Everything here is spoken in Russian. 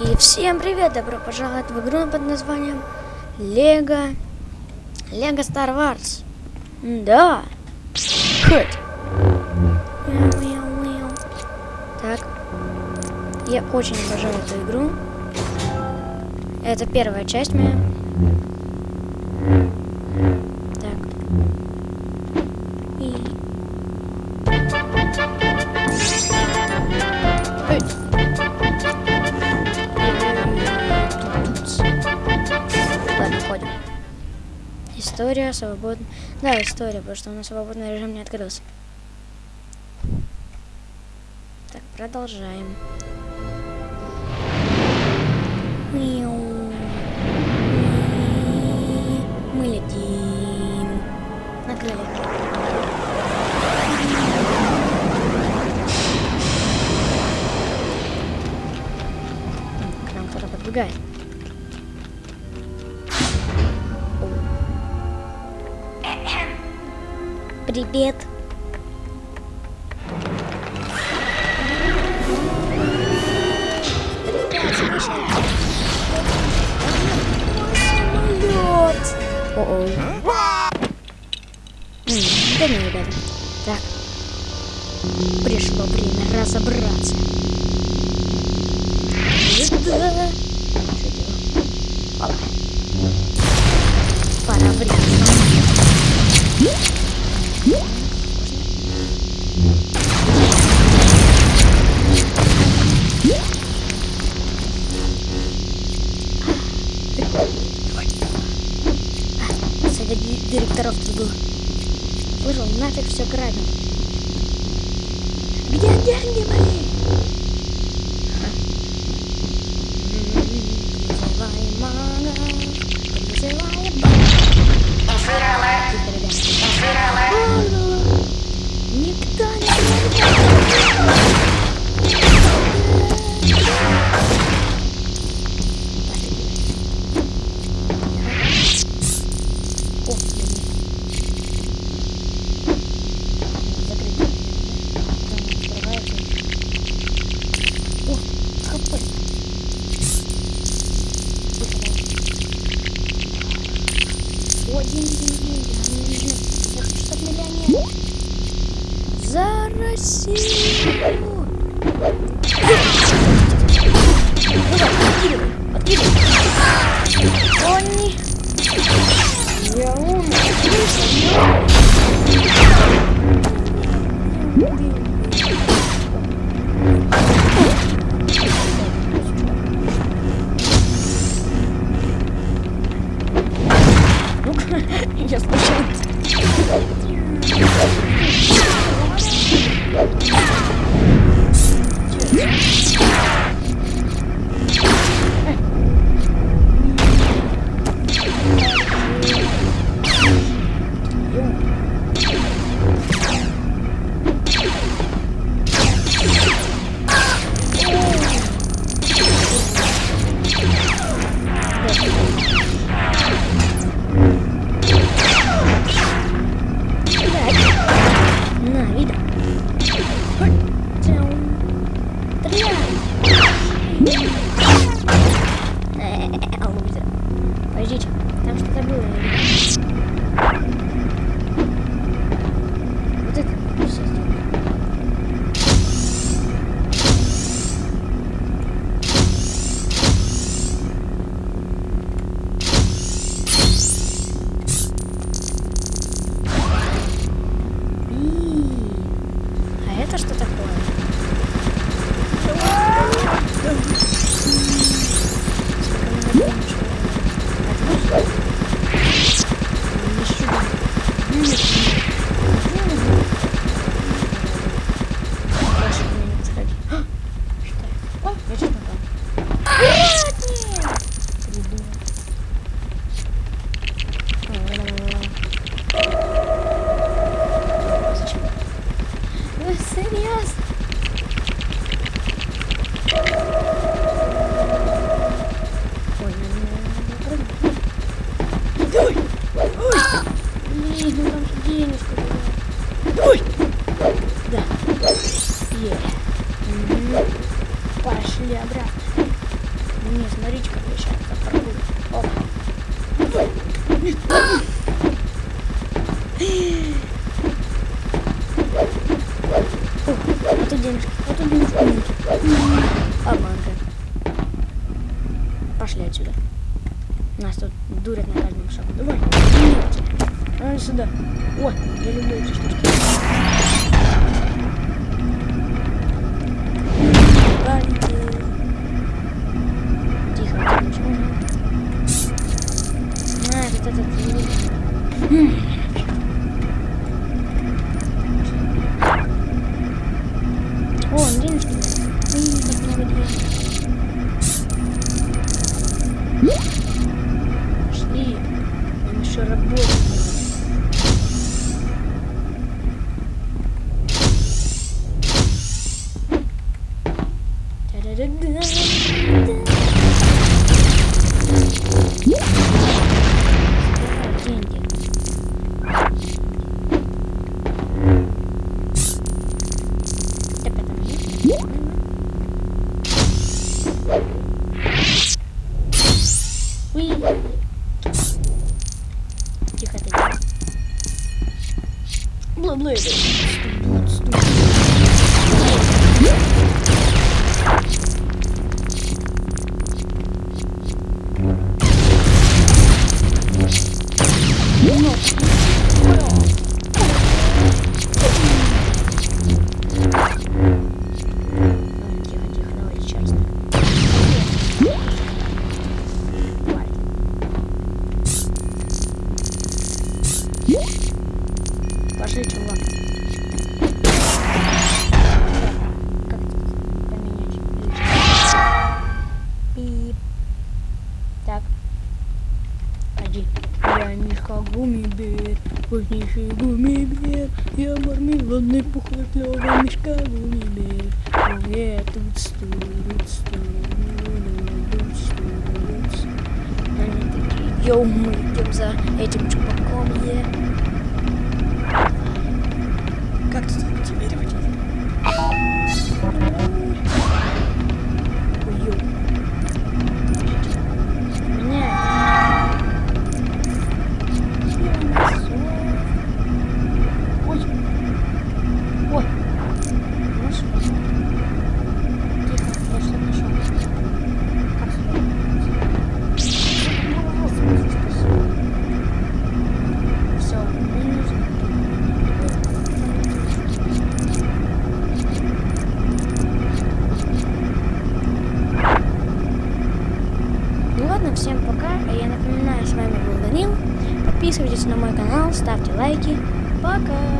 И всем привет! Добро пожаловать в игру под названием Лего... Лего Star Wars. Да. Хот. Так. Я очень обожаю эту игру. Это первая часть моя. История свободна. Да, история, потому что у нас свободный режим не открылся. Так, продолжаем. Мы летим. На крыльях. К нам кто-то подбегает. Привет. О-о. Да не, ребята. Так. Пришло время разобраться. Да. Совет ди- директоров тут был. Слышал, нафиг все грабим. Где деньги мои? О, деньги, деньги, деньги. Нам нужны. Я хочу стать миллионером. За Россию! Ну да, Я случайно. потому что забыла. Ой, день рождения, что Ой! Да. Е. Yeah. Пошли обратно. Не, смотрите, как я сейчас запрыгну. Опа. сюда. О, я люблю эти штучки. Тихо, не А, вот этот... Бла-бла. Пошли, чувак. Как поменять? Пип. Так. Ходи. Я Мишка Гумибер, вкуснейший гумибер. Я мармеладный пухлый Мишка Гумибер. Ну я тут студ, студ, студ. Они такие, йоу, мы идем за этим чуваком, е. Как Подписывайтесь на мой канал, ставьте лайки. Пока!